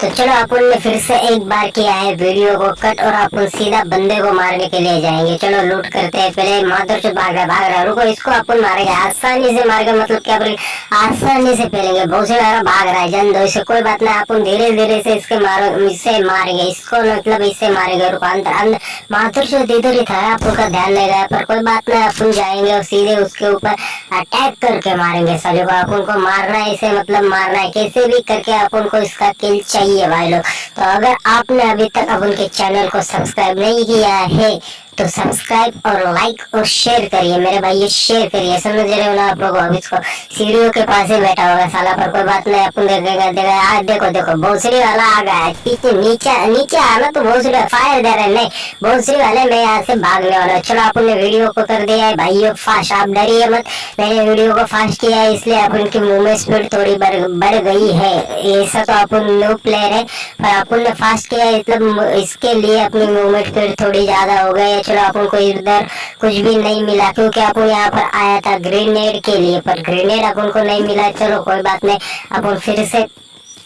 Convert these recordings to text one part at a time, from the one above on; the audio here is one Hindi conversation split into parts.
तो चलो अपन ने फिर से एक बार किया है वीडियो को कट और अपन सीधा बंदे को मारने के लिए जाएँगे। चलो लूट करते हैं, पहले माधुर से भाग रहा भाग रहा रुको, इसको अपन मारेंगे। आसानी से मारेंगे मतलब क्या बोले आसानी से पहलेंगे बहुत से भाग रहा है, जन दो इसे कोई बात नहीं। अपन धीरे धीरे से इसके मारो, इससे मारेंगे। इसको मतलब इससे मारेंगे। रुको अंदर अंदर माधुर से इधर ही था, अपन का ध्यान नहीं गया पर कोई बात नहीं। अपन जाएँगे और सीधे उसके ऊपर अटैक करके मारेंगे। सभी को अपन को मारना है, इसे मतलब मारना है। कैसे भी करके अपन को इसका किल चाहिए। चाहिए भाई लोग। तो अगर आपने अभी तक अब उनके चैनल को सब्सक्राइब नहीं किया है तो सब्सक्राइब और लाइक और शेयर करिए, मेरे भाई, ये शेयर करिए। समझ रहे हो ना आप लोग अभी इसको सीढ़ियों के पास ही बैठा होगा साला, पर कोई बात नहीं, अपन देखेगा देगा आज देखो देखो भोसड़ी वाला आ गया है। पीछे नीचे नीचे आना तो भोसड़ी फायर दे रहे नहीं भोसड़ी वाले मैं यहाँ से भागने वाला चलो अपन ने वीडियो को कर दिया है, भाइयों फास्ट आप डरिए मत। मैंने वीडियो को फास्ट किया है, इसलिए अपन की मूवमेंट स्पीड थोड़ी बढ़ गई है। ऐसा तो अपन न्यू प्लेयर है, पर अपन ने फास्ट किया मतलब इसके लिए अपनी मूवमेंट स्पीड थोड़ी ज़्यादा हो गई है। चलो अपन को इधर कुछ भी नहीं मिला, क्योंकि अपन यहाँ पर आया था ग्रेनेड के लिए, पर ग्रेनेड अपन को नहीं मिला। चलो, कोई बात नहीं अपन फिर से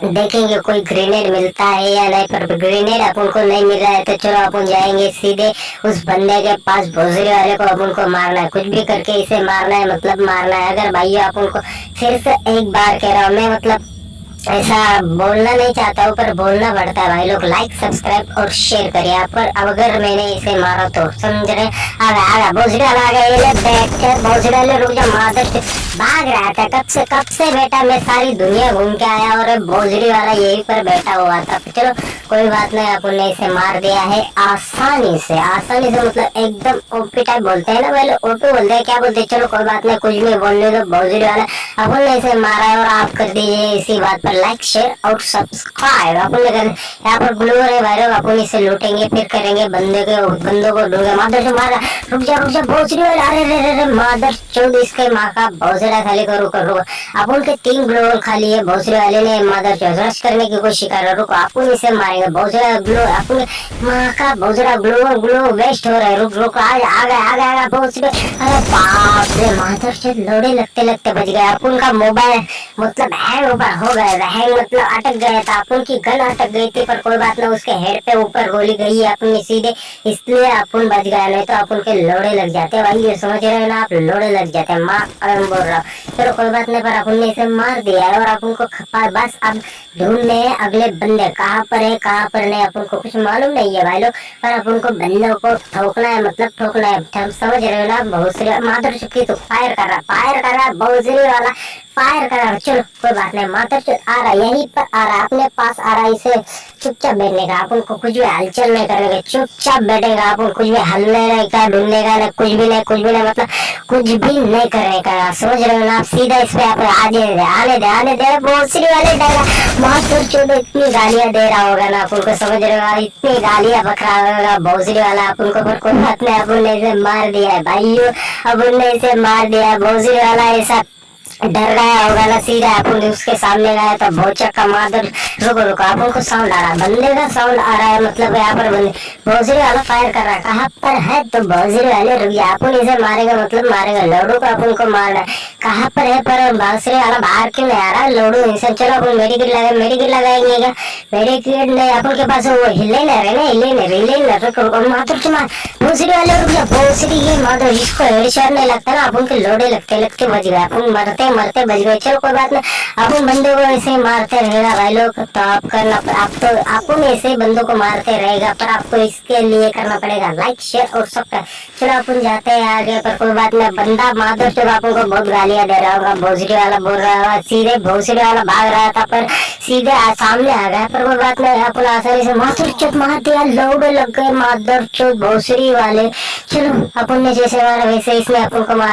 देखेंगे कोई ग्रेनेड मिलता है या नहीं, पर ग्रेनेड अपन को नहीं मिल रहा है तो चलो अपन जाएँगे सीधे उस बंदे के पास, भोजरी वाले को अपन को मारना है। कुछ भी करके इसे मारना है मतलब मारना है। अगर भाइयों अपन को फिर से एक बार कह रहा हूँ, मैं मतलब ऐसा बोलना नहीं चाहता हूँ पर बोलना पड़ता है भाई लोग। लाइक सब्सक्राइब और शेयर करिए आप पर। अब अगर मैंने इसे मारा तो समझ रहे? आगा आगा, भोजड़ा आ गया ये बैठ ले, रुक जा भाग रहा था। कब से कब से बेटा मैं सारी दुनिया घूम के आया और भोजड़ी वाला यही पर बैठा हुआ था। चलो, कोई बात नहीं, अपन ने इसे मार दिया है आसानी से। आसानी से मतलब एकदम ओपी टाइप बोलते हैं ना पहले ओपी बोलते हैं, क्या बोलते चलो, कोई बात नहीं, कुछ भी बोलने दो, भोजड़ी वाला। अपन ने इसे मारा है और आप कर दीजिए इसी बात पर। लाइक शेयर और सब्सक्राइब अपन यहाँ पर ग्लू है भाई लोग अपन इसे लूटेंगे, फिर करेंगे, बंदे के बंदों को ढूंढे मादर से मारा रुक जा रुक जा वाला अरे रे रे रे मादर चौध इसके माँ का भोजड़ा खाली को रुको रुको अपन के तीन ग्लोवल खाली है भोजड़ी वाले ने मादर चौध रश करने की कोशिश कर। रहा रुको, अपन इसे मारेंगे। भोजड़ा ग्लो अपन माँ का भोजड़ा ग्लो ग्लो वेस्ट हो रहा है। रुक रुक आ गया आ गया आ गया गया अरे बाप रे मादर चौध लोड़े लगते लगते बच गया अपन का मोबाइल मतलब हैंग हो गया। हैंग मतलब अटक गया था। अपन की गन अटक गई थी, पर कोई बात नहीं, उसके हेड पे ऊपर गोली गई है अपनी, सीधे। इसलिए अपन बच गया नहीं तो अपन के लोड़े लग जाते भाई, ये समझ रहे हो ना, आप लोड़े लग जाते हैं। माँ अगर बोल रहा हूँ। चलो, कोई बात नहीं, पर अपन ने इसे मार दिया है और अपन को खपा बस अब ढूँढने अगले बंदे। कहाँ पर है, कहाँ पर नहीं अपन को कुछ मालूम नहीं है भाई लोग। पर अपन को बंदों को ठोकना है मतलब ठोकना है। समझ रहे हो ना, बहुत सी माधुर चुकी तो फायर कर रहा फायर कर रहा बहुत वाला। फायर कर रहा चलो, कोई बात नहीं माधुर आ रहा यहीं पर आ रहा अपने पास आ रहा इसे चुपचाप बैठने का अपन को कुछ भी हलचल नहीं करने का, चुपचाप बैठेगा अपन कुछ भी हलने नहीं का, ढूँढने का नहीं कुछ भी नहीं, कुछ भी नहीं मतलब कुछ भी नहीं करने का समझ रहे हो ना, आप सीधा इस पे आप आने दे आने दे आने दे भोसरी वाले डाला माधुर चौधरी इतनी गालियाँ दे रहा होगा ना अपन को समझ रहे हो इतनी गालियाँ बकरा होगा भोसरी वाला अपन को पर कोई बात नहीं अपन ने इसे मार दिया है, भाइयों अपन ने इसे मार दिया है भोसरी वाला, ऐसा डर गया होगा ना सीधा अपन उसके सामने गया तो बहुत चक्का मादर रुको रुको अपन को साउंड आ रहा है, बंदे का साउंड आ रहा है मतलब यहाँ पर बंदे भोजरी वाला फायर कर रहा है, कहाँ पर है तो भोजरी वाले? रुक गया अपन इसे मारेगा मतलब मारेगा, लोडू को अपन को मारना है। कहाँ पर है पर भोजरी वाला? बाहर क्यों नहीं आ रहा? लोडू इसे चलो, अपन मेडिकेट लगाए मेडिकेट लगाएँगे क्या? मेडिकेट नहीं अपन के पास वो हिले नहीं रहे ना हिले नहीं हिले नहीं रुको माधुर की मार भोजरी वाले, रुक गया भोजरी ये माधुर इसको हेडशॉट नहीं लगता ना अपन के लोडे लगते लगते बच गए अपन मरते मरते बच गए चलो, कोई बात नहीं। अपन बंदे को ऐसे ही मारते रहेगा भाई लोग तो आप करना आप तो आपको भी ऐसे बंदों को मारते रहेगा, पर आपको इसके लिए करना पड़ेगा। लाइक शेयर और सब चलो, अपन जाते हैं आगे, पर कोई बात नहीं। बंदा माधव तो आपको बहुत गालियाँ दे रहा होगा भोसड़ी वाला बोल रहा होगा, सीधे भोसड़ी वाला भाग रहा था, पर सीधे सामने आ गया, पर कोई बात नहीं। अपन आसानी से माधुर चुप मार दिया, लोग लग गए माधव चुप भोसड़ी वाले। चलो, अपन ने जैसे मारा, वैसे इसने अपन को मार